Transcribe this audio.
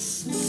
It's.